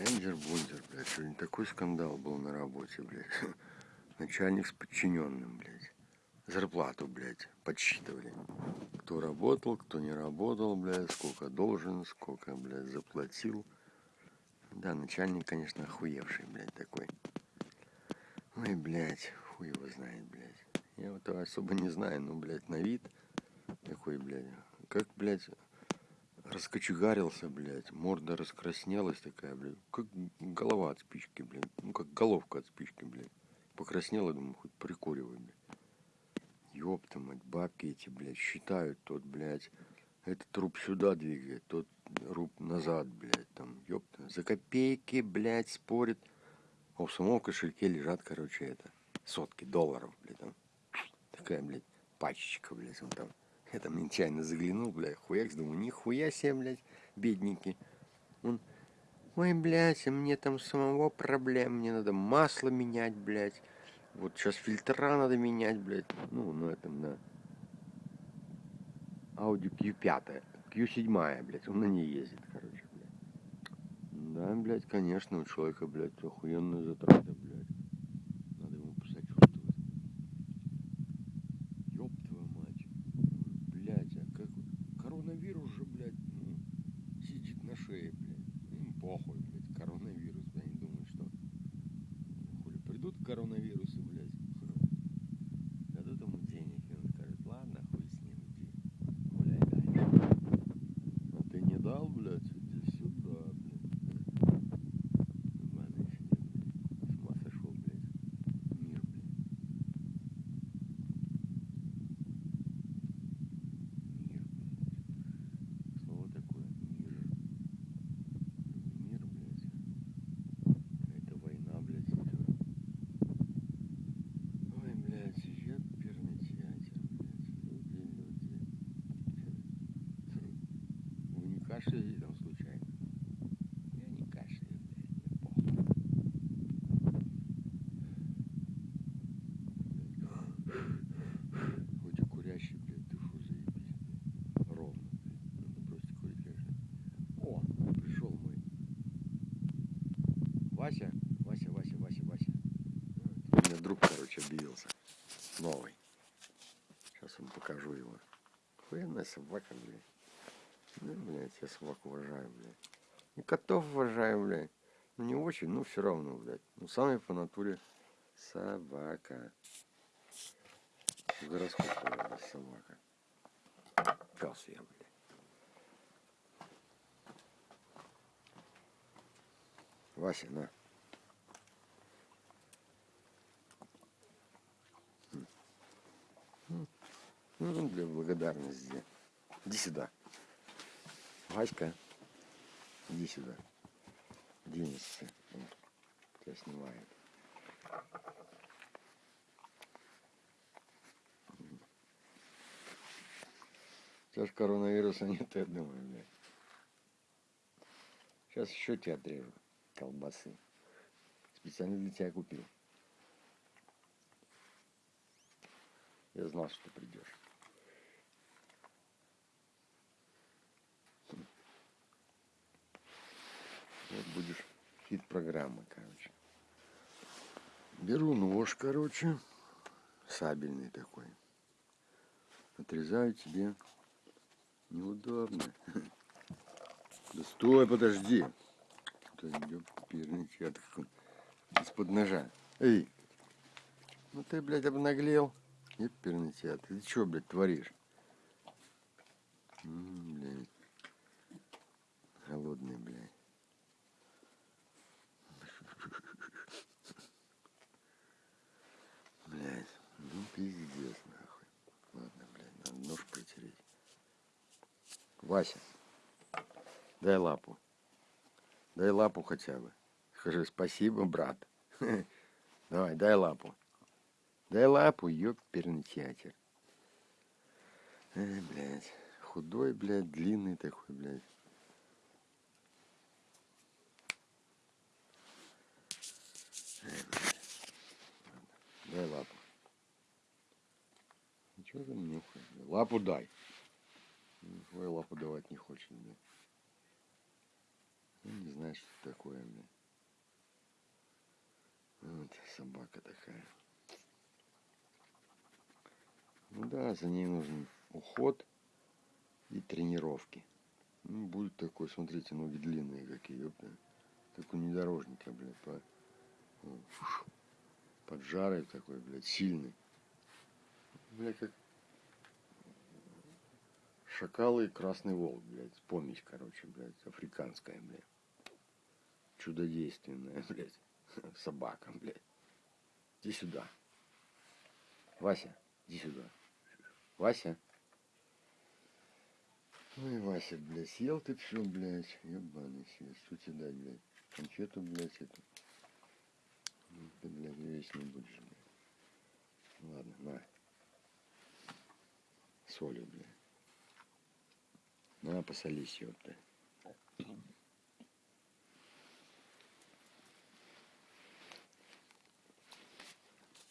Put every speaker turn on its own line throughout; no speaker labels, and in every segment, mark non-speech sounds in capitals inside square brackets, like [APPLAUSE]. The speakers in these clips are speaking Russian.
Бендер-бундер, блядь. Сегодня такой скандал был на работе, блядь. [LAUGHS] Начальник с подчиненным, блядь. Зарплату, блядь, подсчитывали. Кто работал, кто не работал, блядь, сколько должен, сколько, блядь, заплатил. Да, начальник, конечно, охуевший, блядь, такой. Ой, блядь, хуй его знает, блядь. Я вот его особо не знаю, но, блядь, на вид такой, блядь. Как, блядь, раскочегарился, блядь. Морда раскраснелась такая, блядь. Как голова от спички, блядь. Ну, как головка от спички, блядь. Покраснела, думаю, хоть прикуривай, блядь. Ёпта мать, бабки эти, блядь, считают тот, блядь. Этот труп сюда двигает, тот труп назад, блядь, там, ёпта. За копейки, блядь, спорит. А в самом кошельке лежат, короче, это, сотки долларов, блядь, там. Такая, блядь, пачечка, блядь, он там. Я там нечаянно заглянул, блядь, хуякс, думаю, нихуя себе, блядь, бедненький. Он, ой, блядь, а мне там самого проблем, мне надо масло менять, блядь. Вот сейчас фильтра надо менять, блядь. Ну, на этом, на Audi Q5, Q7, блядь, он на ней ездит, короче, блядь. Да, блядь, конечно, у человека, блядь, охуенные затраты, блядь. Надо ему посочувствовать. Ёб твою мать. Блядь, а как... Коронавирус же, блядь, ну, сидит на шее, блядь. Им похуй, блядь, коронавирус, блядь, они думают, что... Хули, придут коронавирусы, блядь. Дадут ему денег, и он скажет, ладно, хуй с ним, иди. Гуляй дальше. А ты не дал, блядь, иди сюда, блядь. Ладно, еще нет, блядь. С ума сошел, блядь. Мир, блядь. Мир, блядь. Слово такое. Мир. Не мир, блядь. Какая-то война, блядь, идет. Ой, блядь, ёперный театр, блядь. Люди, люди. Кашляете там случайно? Я не кашляю, блядь, мне похуй. Хоть и курящий, блядь, дышу заебись, блядь. Ровно, блядь. Надо бросить курить, конечно. О, пришел мой. Вася, Вася, Вася, Вася, Вася. У меня друг, короче, объявился. Новый. Сейчас вам покажу его. Охуенная собака, блядь. Ну, блядь, я собак уважаю, блядь. И котов уважаю, блядь. Ну, не очень, но все равно, блядь. Ну, самый по натуре собака. Гороскоповая собака. Пес я, блядь. Вася, на. Ну, для благодарности. Иди сюда. Васька, иди сюда. Денешься. Он Тебя снимает. Сейчас коронавируса [LAUGHS] нет, я думаю, блядь. Сейчас еще тебя отрежу. Колбасы. Специально для тебя купил. Я знал, что придешь. Вот будешь хит программы, короче. Беру нож, короче, сабельный такой. Отрезаю тебе. Неудобно. [LAUGHS] Да стой, подожди. Из-под ножа. Эй, ну ты, блядь, обнаглел. Ёперный чат, ты чё, блядь, творишь? М, блядь. Холодный. Блядь, ну пиздец, нахуй. Ладно, блядь, надо нож протереть. Вася, дай лапу. Дай лапу хотя бы. Скажи спасибо, брат. [LAUGHS] Давай, дай лапу. Дай лапу, ёперный театр. Эй, блядь. Худой, блядь, длинный такой, блядь. Дай лапу. Ничего там блядь? Лапу дай. Ой, лапу давать не хочет, блядь. Ну, не знаю, что это такое, блин. Вот собака такая. Ну да, за ней нужен уход и тренировки. Ну, будет такой, смотрите, ноги длинные какие, ёпта. Как у внедорожника, блядь, по, ну, под жарой такой, блядь, сильный. Бля, как шакалы и красный волк, блядь, помесь, короче, блядь, африканская, блядь. Чудодейственная, [LAUGHS] блядь, собака, блядь. Иди сюда. Вася, иди сюда. Вася. Ой, Вася, блядь, съел ты все, блядь, ебаный съел. Что тебе дать, блядь? Конфету, блядь, эту. Ну, Ты, блядь, весь не будешь, блядь. Ладно, на. Солью, блядь. На, посолись, ёпта.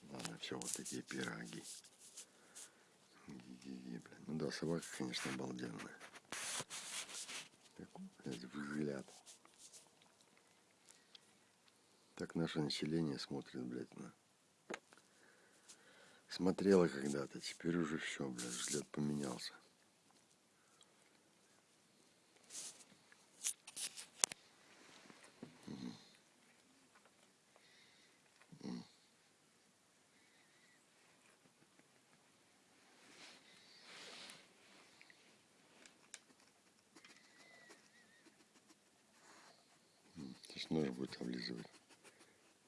Ладно, все, вот такие пироги. Ги-ги-ги, блин. Ну да, собака, конечно, обалденная. Такой, блядь, взгляд. Так наше население смотрит, блядь, на. Смотрела когда-то, теперь уже все, блядь, взгляд поменялся. Сейчас нож будет облизывать.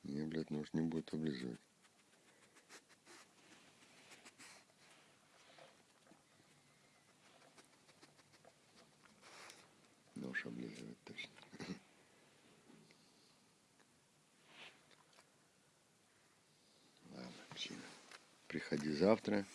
Не, блядь, нож не будет облизывать. Нож облизывать точно. [LAUGHS] Ладно, псина. Приходи завтра.